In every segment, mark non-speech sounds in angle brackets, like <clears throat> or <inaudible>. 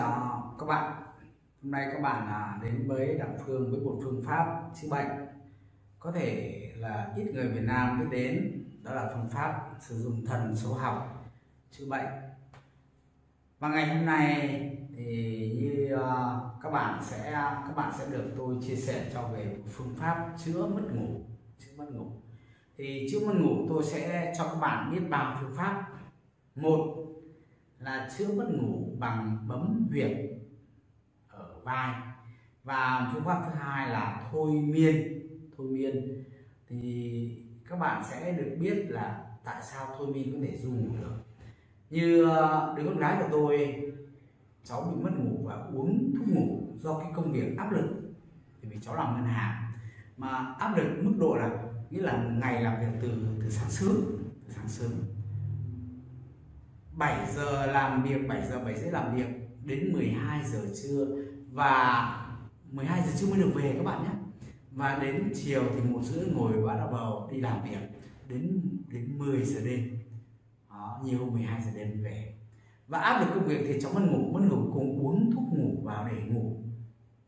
chào các bạn. Hôm nay các bạn à, đến với đặng phương với một phương pháp chữa bệnh. Có thể là ít người Việt Nam biết đến, đó là phương pháp sử dụng thần số học chữa bệnh. Và ngày hôm nay thì như à, các bạn sẽ, các bạn sẽ được tôi chia sẻ cho về phương pháp chữa mất ngủ, chữa mất ngủ. Thì chữa mất ngủ tôi sẽ cho các bạn biết ba phương pháp. Một là chữa mất ngủ bằng bấm huyệt ở vai. Và phương pháp thứ hai là thôi miên. Thôi miên. Thì các bạn sẽ được biết là tại sao thôi miên có thể du ngủ được. Như ờ, đứa con gái của tôi, cháu bị mất ngủ và uống thuốc ngủ do cái công việc áp lực thì vì cháu làm ngân hàng. Mà áp lực mức độ là nghĩa là ngày làm việc từ từ sáng sớm, từ sáng sớm. 7 giờ làm việc 7 giờ 7 rưỡi làm việc đến 12 giờ trưa. Và 12 giờ trưa mới được về các bạn nhé. Và đến chiều thì một rưỡi ngồi bắt đầu đi làm việc đến đến 10 giờ đêm. Đó, nhiều 12 giờ đêm về. Và áp lực công việc thì cháu mất ngủ mất ngủ cùng uống thuốc ngủ vào để ngủ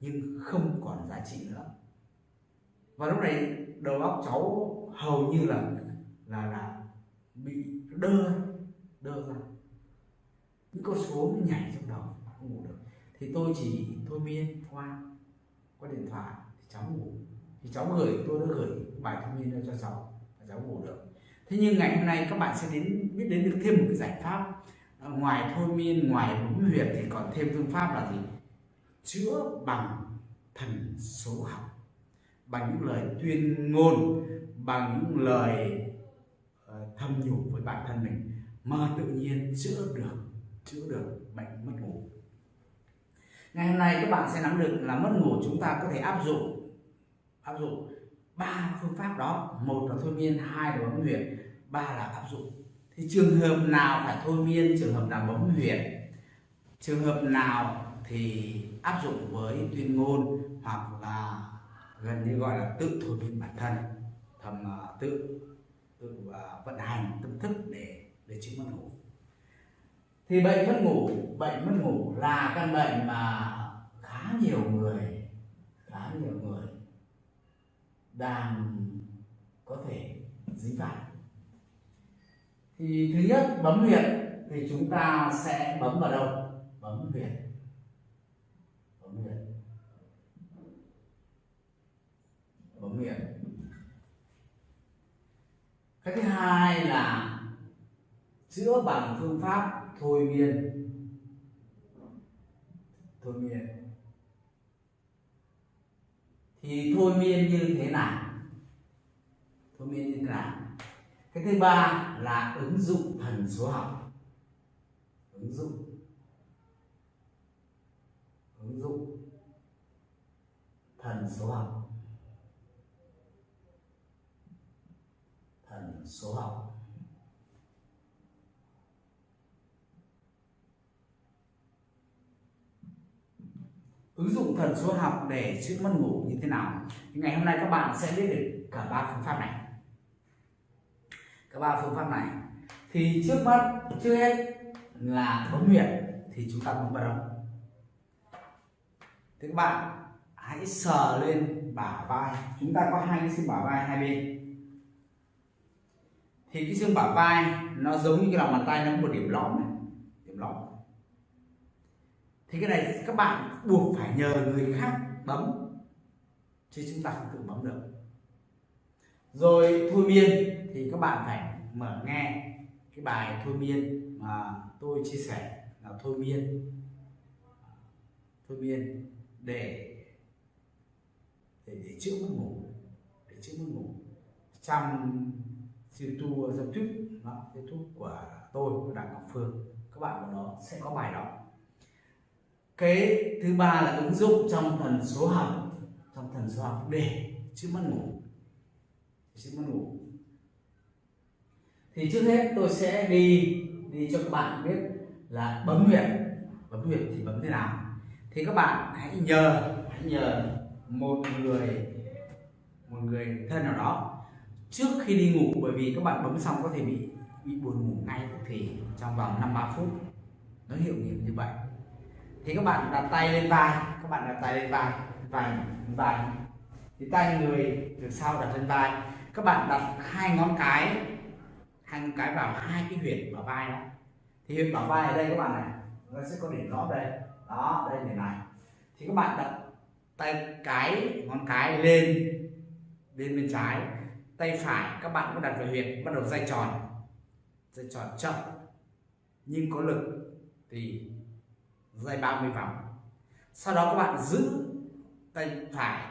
nhưng không còn giá trị nữa. Và lúc này đầu óc cháu hầu như là là là bị đơ đơ ra những con số nó nhảy trong đầu không ngủ được. Thì tôi chỉ thôi miên qua qua điện thoại thì cháu ngủ. Thì cháu gửi tôi đã gửi bài thôi miên cho cháu và cháu ngủ được. Thế nhưng ngày hôm nay các bạn sẽ đến biết đến được thêm một cái giải pháp. À, ngoài thôi miên ngoài bấm huyệt thì còn thêm phương pháp là gì? Chữa bằng thần số học bằng những lời tuyên ngôn bằng những lời uh, thâm nhủ với bản thân mình. Mà tự nhiên chữa được chữa được bệnh mất ngủ. Ngày hôm nay các bạn sẽ nắm được là mất ngủ chúng ta có thể áp dụng áp dụng ba phương pháp đó. Một là thôi miên, hai là bấm huyệt, ba là áp dụng. Thì trường hợp nào phải thôi miên, trường hợp nào bấm huyệt? Trường hợp nào thì áp dụng với tuyên ngôn hoặc là gần như gọi là tự thôi miên bản thân, thầm à, tự tự à, vận hành tâm thức để để chữa mất ngủ thì bệnh mất ngủ, bệnh mất ngủ là căn bệnh mà khá nhiều người, khá nhiều người đang có thể dính phải. Thì thứ nhất, bấm huyệt thì chúng ta sẽ bấm vào đâu? Bấm huyệt. Bấm huyệt. Bấm huyệt. Cái thứ hai là chữa bằng phương pháp thôi miên. Thôi miên. Thì thôi miên như thế nào thôi miên như thế nào cái thứ ba là ứng dụng thần số học. Ứng dụng. Ứng dụng thần số học. Thần số học. Ứng dụng thần số học để chữa mất ngủ như thế nào? Thì ngày hôm nay các bạn sẽ biết được cả ba phương pháp này. Cả ba phương pháp này. Thì trước mắt, trước hết là bấm huyệt thì chúng ta bấm vào đâu thì các bạn hãy sờ lên bả vai. Chúng ta có hai cái xương bả vai hai bên. Thì cái xương bả vai nó giống như cái lòng bàn tay, nó có một điểm lõm này, điểm lõm thì cái này các bạn buộc phải nhờ người khác bấm. Chứ chúng ta không tự bấm được. Rồi thôi miên thì các bạn phải mở nghe cái bài thôi miên mà tôi chia sẻ là thôi miên. Thôi miên để để, để chữa mất ngủ để chữa mất ngủ. Trong youtube youtube đó, youtube của tôi của đặng ngọc phương. Các bạn vào đó sẽ có bài đó cái thứ ba là ứng dụng trong thần số học, trong thần số học để chữa mất ngủ chữa mất ngủ. Thì trước hết tôi sẽ đi đi cho các bạn biết là bấm huyệt bấm huyệt thì bấm thế nào? Thì các bạn hãy nhờ hãy nhờ một người một người thân nào đó trước khi đi ngủ, bởi vì các bạn bấm xong có thể bị bị buồn ngủ ngay thì trong vòng năm ba phút. Nó hiệu nghiệm như vậy thì các bạn đặt tay lên vai, các bạn đặt tay lên vai vai vai. Thì tay người từ sau đặt lên vai. Các bạn đặt hai ngón cái, hai ngón cái vào hai cái huyệt ở vai đó. Thì huyệt bảo vai ở đây các bạn này, nó sẽ có điểm lõm đây. Đó, đây điểm này. Thì các bạn đặt tay cái, ngón cái lên lên bên trái. Tay phải các bạn cũng đặt vào huyệt, bắt đầu dây tròn. Dây tròn chậm, nhưng có lực. Thì dây 30 vòng. Sau đó các bạn giữ tay phải,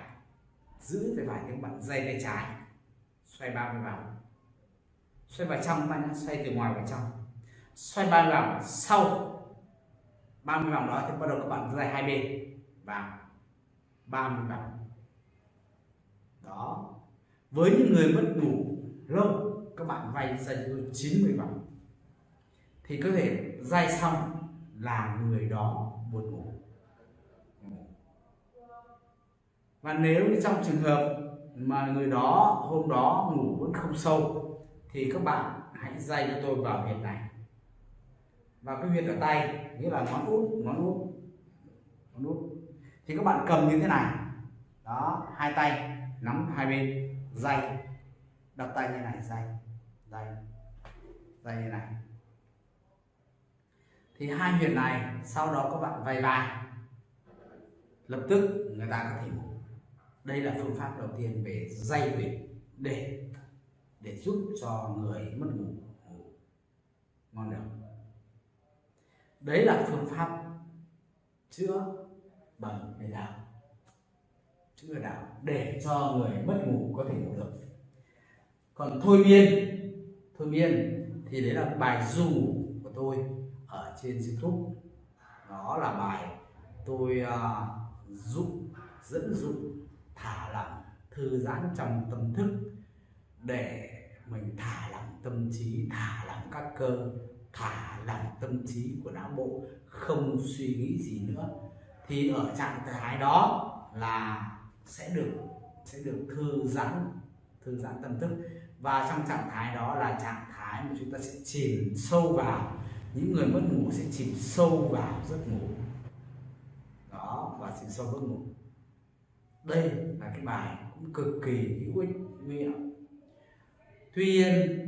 giữ tay phải các bạn dây tay trái, xoay 30 vòng. Xoay vào trong ta nhé xoay từ ngoài vào trong. Xoay 30 vòng, sau 30 vòng đó thì bắt đầu các bạn dây hai bên vào 30 vòng. Đó. Với những người mất ngủ lâu các bạn vay dây 90 vòng. Thì có thể dây xong là người đó buồn ngủ. Và nếu trong trường hợp mà người đó hôm đó ngủ vẫn không sâu, thì các bạn hãy dây cho tôi vào huyệt này. Và cái huyệt ở tay, nghĩa là ngón út ngón út ngón út. Thì các bạn cầm như thế này. Đó, hai tay, nắm hai bên dây đặt tay như này dây dây dây như này thì hai huyệt này, sau đó các bạn vay bài lập tức người ta có thể ngủ đây là phương pháp đầu tiên về dây huyệt để để giúp cho người mất ngủ ngủ ngon được. Đấy là phương pháp chữa bằng về đạo chữa đạo để cho người mất ngủ có thể ngủ được. Còn thôi miên thôi miên thì đấy là bài dù của tôi ở trên youtube. Đó là bài tôi à, uh, giúp dẫn dụ thả lỏng thư giãn trong tâm thức. Để mình thả lỏng tâm trí thả lỏng các cơ thả lỏng tâm trí của não bộ không suy nghĩ gì nữa. Thì ở trạng thái đó là sẽ được sẽ được thư giãn thư giãn tâm thức. Và trong trạng thái đó là trạng thái mà chúng ta sẽ chìm sâu vào những người mất ngủ sẽ chìm sâu vào giấc ngủ. Đó, và chìm sâu giấc ngủ. Đây là cái bài cũng cực kỳ hữu ích nguy hiểm tuy nhiên,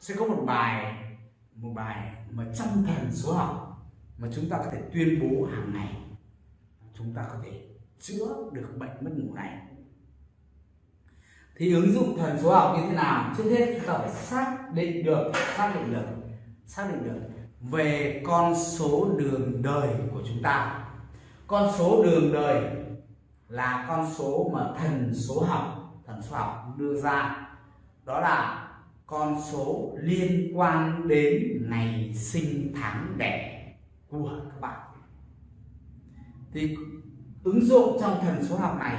sẽ có một bài một bài mà trong thần số học mà chúng ta có thể tuyên bố hàng ngày. Chúng ta có thể chữa được bệnh mất ngủ này. Thì ứng dụng thần số học như thế nào? Trước hết, chúng ta phải xác định được, xác định được, xác định được về con số đường đời của chúng ta. Con số đường đời là con số mà thần số học, thần số học đưa ra. Đó là con số liên quan đến ngày sinh tháng đẻ của các bạn. Thì ứng dụng trong thần số học này,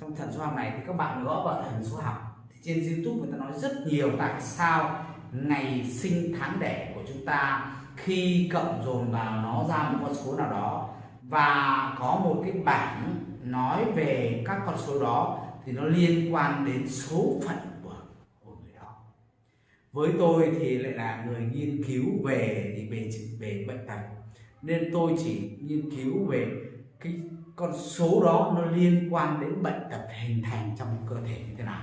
trong thần số học này thì các bạn gõ vào thần số học. Thì trên youtube người ta nói rất nhiều tại sao ngày sinh tháng đẻ của chúng ta khi cộng dồn vào nó ra một con số nào đó. Và có một cái bảng nói về các con số đó thì nó liên quan đến số phận của, của người đó. Với tôi thì lại là người nghiên cứu về thì về về bệnh tật. Nên tôi chỉ nghiên cứu về cái con số đó nó liên quan đến bệnh tật hình thành trong cơ thể như thế nào.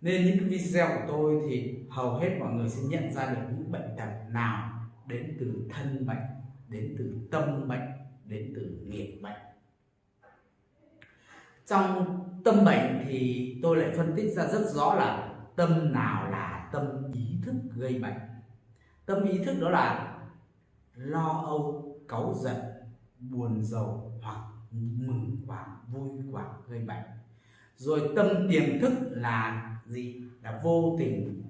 Nên những cái video của tôi thì hầu hết mọi người sẽ nhận ra được những bệnh tật nào đến từ thân bệnh đến từ tâm bệnh đến từ nghiệp bệnh trong tâm bệnh thì tôi lại phân tích ra rất rõ là tâm nào là tâm ý thức gây bệnh. Tâm ý thức đó là lo âu, cáu giận, buồn rầu hoặc mừng quảng, vui quảng gây bệnh. Rồi tâm tiềm thức là gì? Là vô tình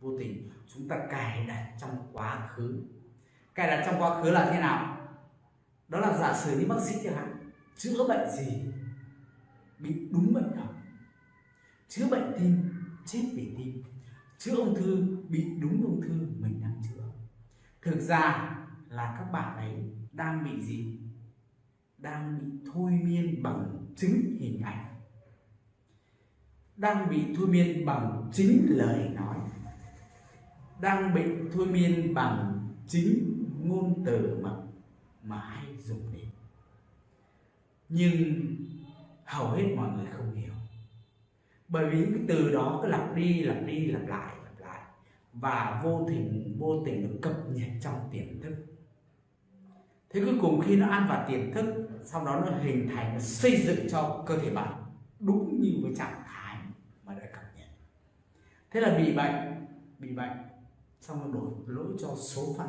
vô tình chúng ta cài đặt trong quá khứ. Cài đặt trong quá khứ là thế nào? Đó là giả sử như bác sĩ chẳng hạn, chữa bệnh gì bị đúng bệnh nào chữa bệnh tim, chết vì tim, chữa ung thư bị đúng ung thư, mình đang chữa. Thực ra là các bạn ấy đang bị gì? Đang bị thôi miên bằng chính hình ảnh. Đang bị thôi miên bằng chính lời nói đang bị thôi miên bằng chính ngôn từ mà mà hay dùng đến. Nhưng hầu hết mọi người không hiểu. Bởi vì cái từ đó cứ lặp đi lặp đi, lặp lại lặp lại. Và vô tình vô tình được cập nhật trong tiềm thức. Thế cuối cùng khi nó ăn vào tiềm thức, sau đó nó hình thành, nó xây dựng cho cơ thể bạn đúng như với trạng thái mà đã cập nhật. Thế là bị bệnh bị bệnh xong rồi đổi lỗi cho số phận.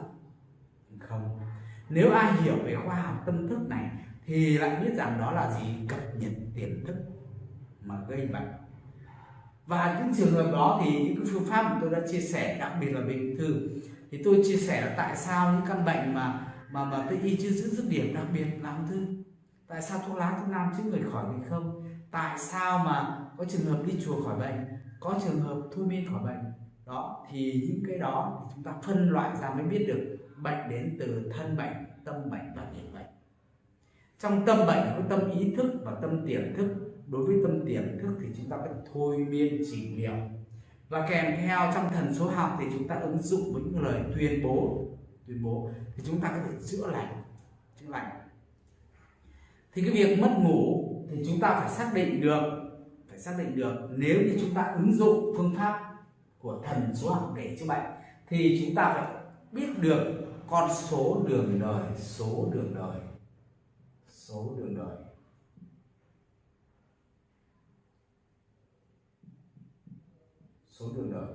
Không. Nếu ai hiểu về khoa học tâm thức này, thì lại biết rằng đó là gì? Cập nhật tiềm thức mà gây bệnh. Và những trường hợp đó thì những cái phương pháp mà tôi đã chia sẻ, đặc biệt là bệnh thư, thì tôi chia sẻ là tại sao những căn bệnh mà mà mà tôi y chưa giữ dứt điểm, đặc biệt là ung thư. Tại sao thuốc lá, thuốc nam chữa người khỏi thì không? Tại sao mà có trường hợp đi chùa khỏi bệnh, có trường hợp thôi miên khỏi bệnh? Đó, thì những cái đó thì chúng ta phân loại ra mới biết được bệnh đến từ thân bệnh, tâm bệnh và nghiệp bệnh. Trong tâm bệnh có tâm ý thức và tâm tiềm thức. Đối với tâm tiềm thức thì chúng ta phải thôi miên trị liệu và kèm theo trong thần số học thì chúng ta ứng dụng với những lời tuyên bố. Tuyên bố, thì chúng ta có thể chữa lành chữa lành. Thì cái việc mất ngủ thì chúng ta phải xác định được, phải xác định được nếu như chúng ta ứng dụng phương pháp của thần số học để chữa bệnh, thì chúng ta phải biết được con số đường đời, số đường đời, số đường đời. Số đường đời.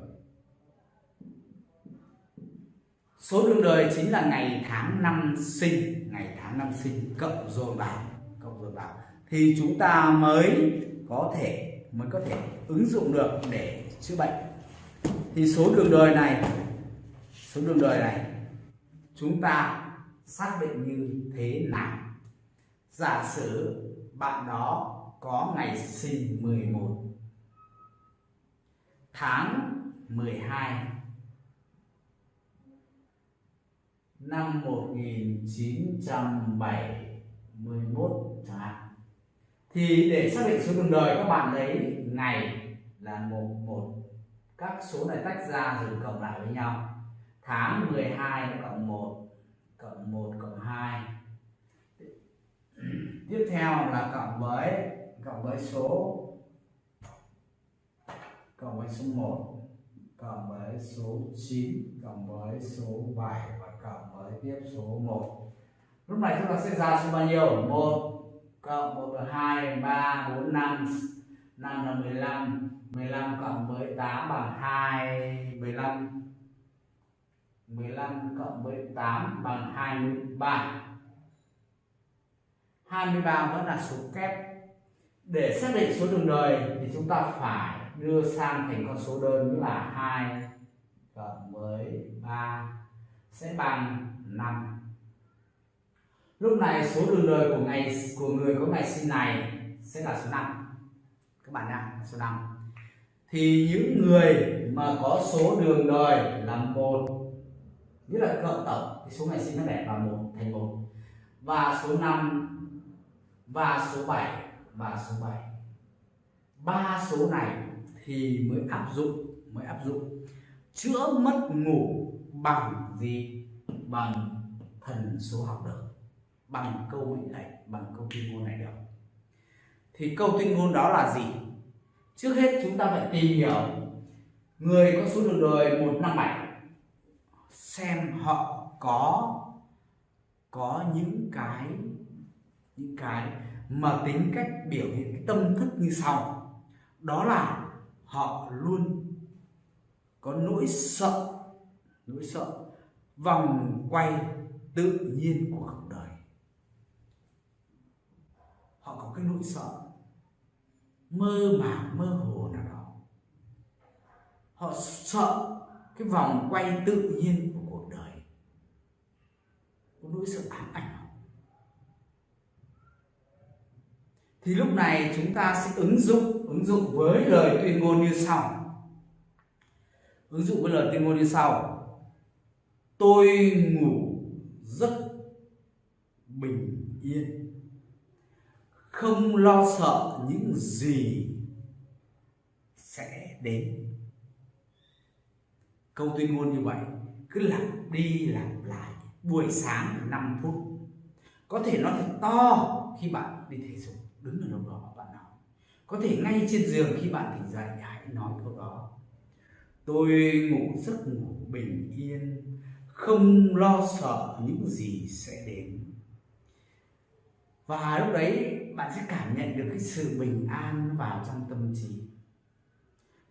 Số đường đời chính là ngày tháng năm sinh, ngày tháng năm sinh cộng dồn vào cộng dồn vào thì chúng ta mới có thể, mới có thể ứng dụng được để chữa bệnh thì số đường đời này, số đường đời này, chúng ta xác định như thế nào? Giả sử bạn đó có ngày sinh 11 tháng 12 năm 1971 chẳng hạn. Thì để xác định số đường đời các bạn lấy ngày là một một các số này tách ra rồi cộng lại với nhau. Tháng 12 nó cộng 1 cộng 1 cộng 2 <clears throat> tiếp theo là cộng với cộng với số, cộng với số 1 cộng với số 9 cộng với số 7 và cộng với tiếp số 1 lúc này chúng ta sẽ ra số bao nhiêu? 1 cộng 1 2 3 4 5 5 là 15 15 cộng 18 bằng 2 15 15 cộng 18 bằng 23 23 vẫn là số kép. Để xác định số đường đời thì chúng ta phải đưa sang thành con số đơn như là 2 cộng với 3 sẽ bằng 5 lúc này số đường đời của ngày, của người có ngày sinh này sẽ là số 5 các bạn nha số 5 thì những người mà có số đường đời là một, nghĩa là cộng tổng, thì số ngày sinh nó đẹp là một, thành một. Và số 5 và số 7 và số 7 ba số này thì mới áp dụng, mới áp dụng. Chữa mất ngủ bằng gì? Bằng thần số học được, bằng câu mệnh lệnh bằng câu tuyên ngôn này được thì câu tuyên ngôn đó là gì? Trước hết chúng ta phải tìm hiểu người có số đường đời một năm bảy, xem họ có có những cái những cái mà tính cách biểu hiện cái tâm thức như sau. Đó là họ luôn có nỗi sợ nỗi sợ vòng quay tự nhiên của cuộc đời. Họ có cái nỗi sợ mơ màng mơ hồ nào đó. Họ sợ cái vòng quay tự nhiên của cuộc đời. Có nỗi sợ ám ảnh họ thì lúc này chúng ta sẽ ứng dụng ứng dụng với lời tuyên ngôn như sau. Ứng dụng với lời tuyên ngôn như sau. Tôi ngủ rất bình yên không lo sợ những gì sẽ đến. Câu tuyên ngôn như vậy, cứ lặp đi lặp lại buổi sáng 5 phút. Có thể nó thật to khi bạn đi thể dục, đứng ở đâu đó bạn nói. Có thể ngay trên giường khi bạn tỉnh dậy, hãy nói câu đó. Tôi ngủ giấc ngủ bình yên, không lo sợ những gì sẽ đến và lúc đấy bạn sẽ cảm nhận được cái sự bình an vào trong tâm trí.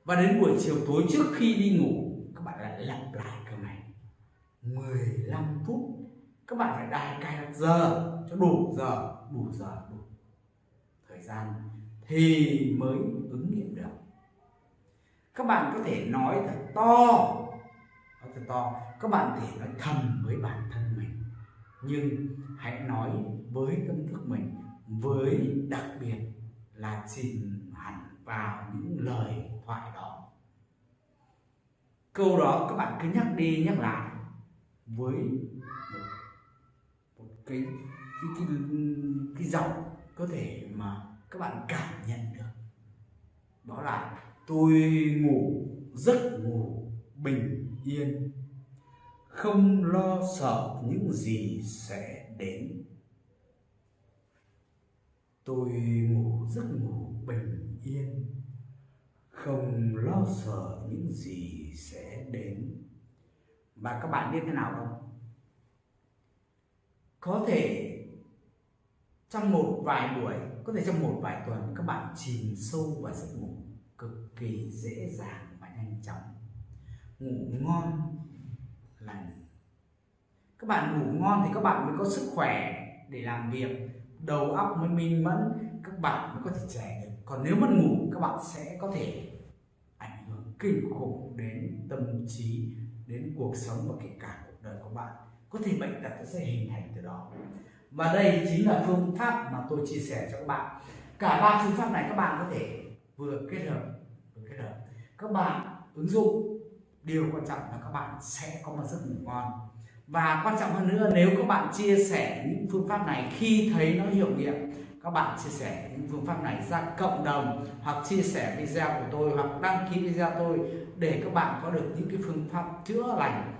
Và đến buổi chiều tối trước khi đi ngủ, các bạn lại lặp lại câu này. 15 phút, các bạn phải đài cài đặt giờ, cho đủ giờ đủ giờ, đủ thời gian thì mới ứng nghiệm được. Các bạn có thể nói thật to, nói thật to, các bạn có thể nói thầm với bản thân mình nhưng hãy nói với tâm thức mình với đặc biệt là chìm hẳn vào những lời thoại đó. Câu đó các bạn cứ nhắc đi nhắc lại với một, một cái cái cái cái giọng có thể mà các bạn cảm nhận được. Đó là tôi ngủ giấc ngủ bình yên không lo sợ những gì sẽ đến. Tôi ngủ giấc ngủ bình yên, không lo sợ những gì sẽ đến. Và các bạn biết thế nào không? Có thể trong một vài buổi, có thể trong một vài tuần, các bạn chìm sâu vào giấc ngủ cực kỳ dễ dàng và nhanh chóng. Ngủ ngon lành các bạn ngủ ngon thì các bạn mới có sức khỏe để làm việc. Đầu óc mới minh mẫn, các bạn mới có thể trẻ được. Còn nếu mất ngủ, các bạn sẽ có thể ảnh hưởng kinh khủng đến tâm trí, đến cuộc sống và kể cả cuộc đời của bạn. Có thể bệnh tật sẽ hình thành từ đó. Và đây chính là phương pháp mà tôi chia sẻ cho các bạn. Cả ba phương pháp này các bạn có thể vừa kết hợp, vừa kết hợp. Các bạn ứng dụng điều quan trọng là các bạn sẽ có một giấc ngủ ngon. Và quan trọng hơn nữa, nếu các bạn chia sẻ những phương pháp này khi thấy nó hiệu nghiệm, các bạn chia sẻ những phương pháp này ra cộng đồng hoặc chia sẻ video của tôi hoặc đăng ký video tôi để các bạn có được những cái phương pháp chữa lành,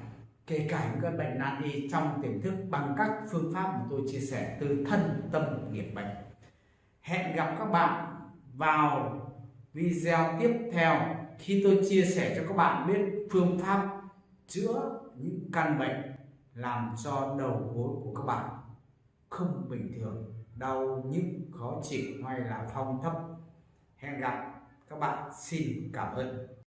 kể cả những cái bệnh nan y trong tiềm thức bằng các phương pháp mà tôi chia sẻ từ thân tâm nghiệp bệnh. Hẹn gặp các bạn vào video tiếp theo khi tôi chia sẻ cho các bạn biết phương pháp chữa những căn bệnh làm cho đầu gối của các bạn không bình thường, đau nhức, khó chịu hay là phong thấp, hẹn gặp các bạn. Xin cảm ơn.